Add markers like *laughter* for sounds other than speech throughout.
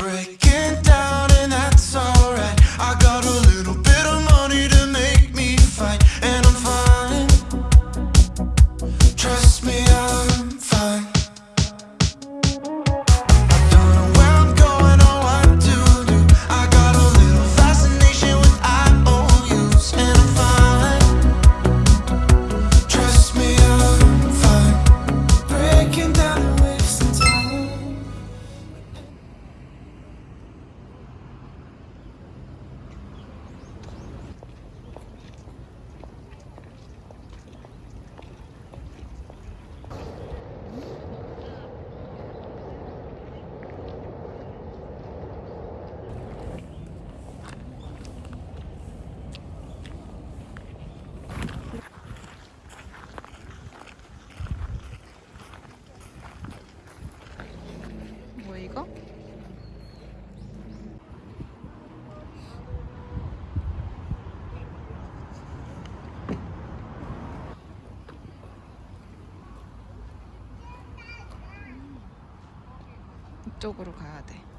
break. 이쪽으로 가야 돼.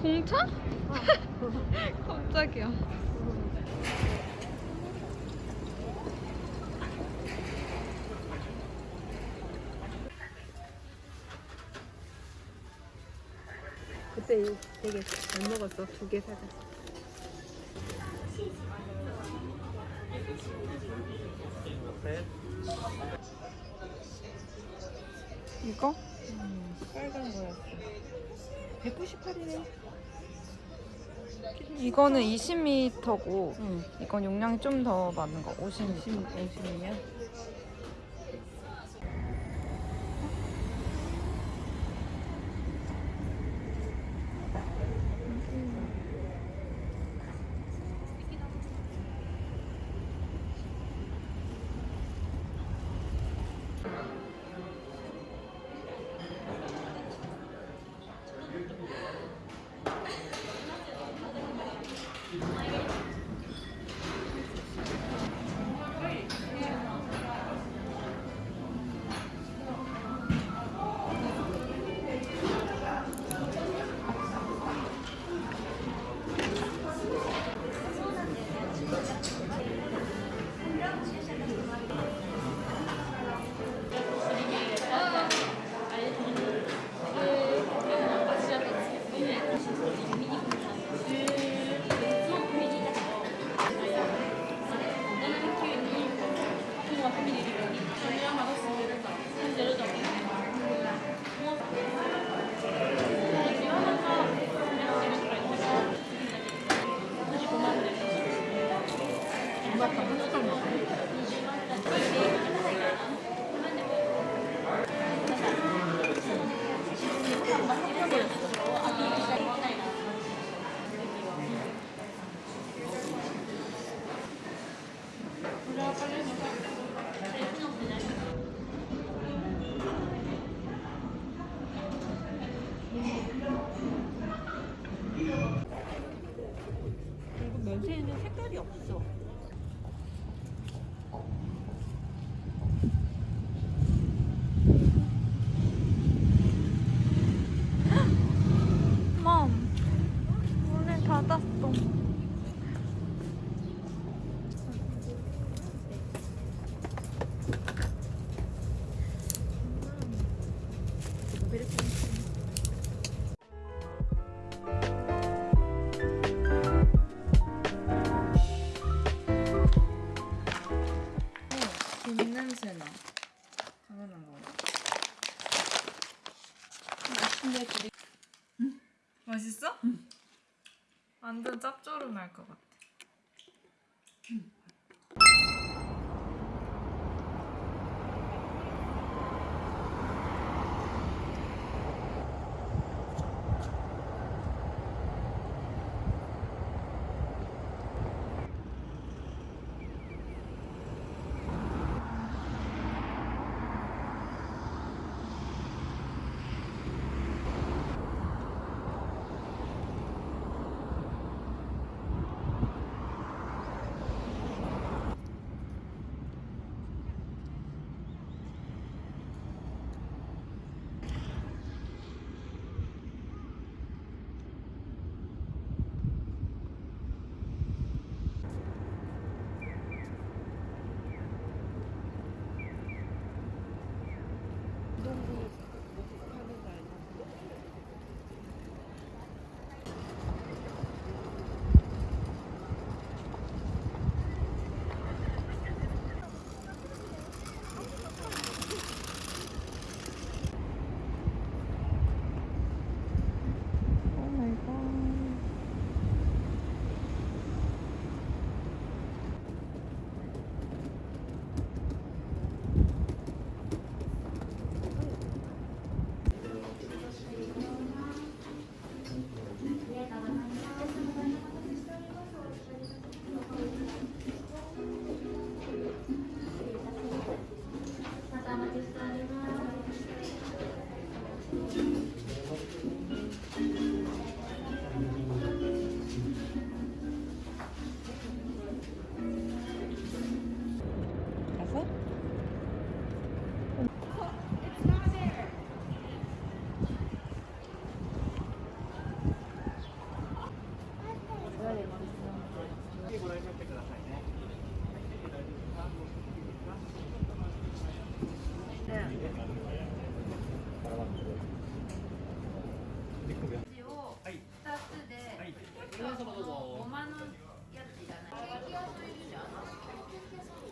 공차? *laughs* 깜짝이야. 그때 되게 잘 먹었어. 두 개 사자. 이거? 빨간 거였어. 198이네. 이거는 20m고 응. 이건 용량이 좀 더 많은 거 50m. 50, 50이야? 그 냄새나. 당연한 거. 맛있네, 둘이. 맛있어? 완전 짭조름할 것 같아.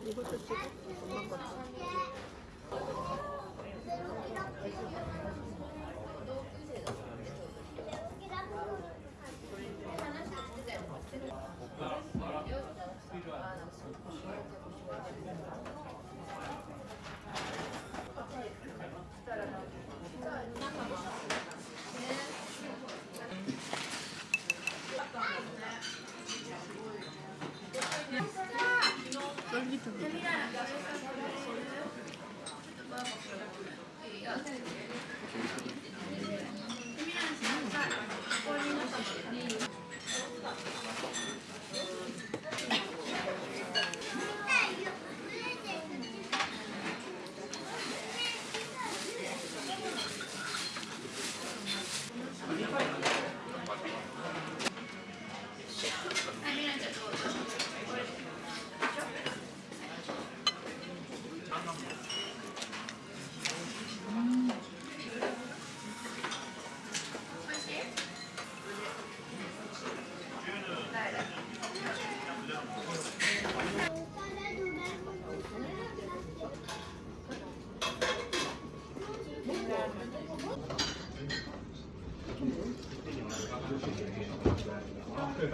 이것도 찍고 엄마 것도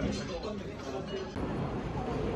どうも。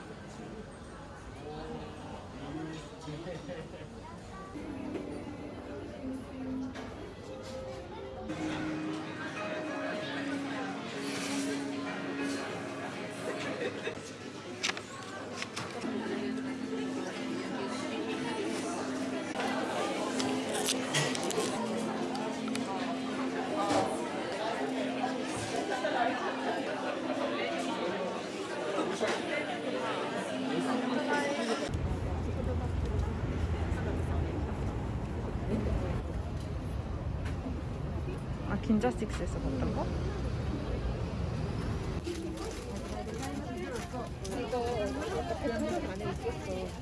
남자식스에서 봤던 거? 이거 그 안에 있었어.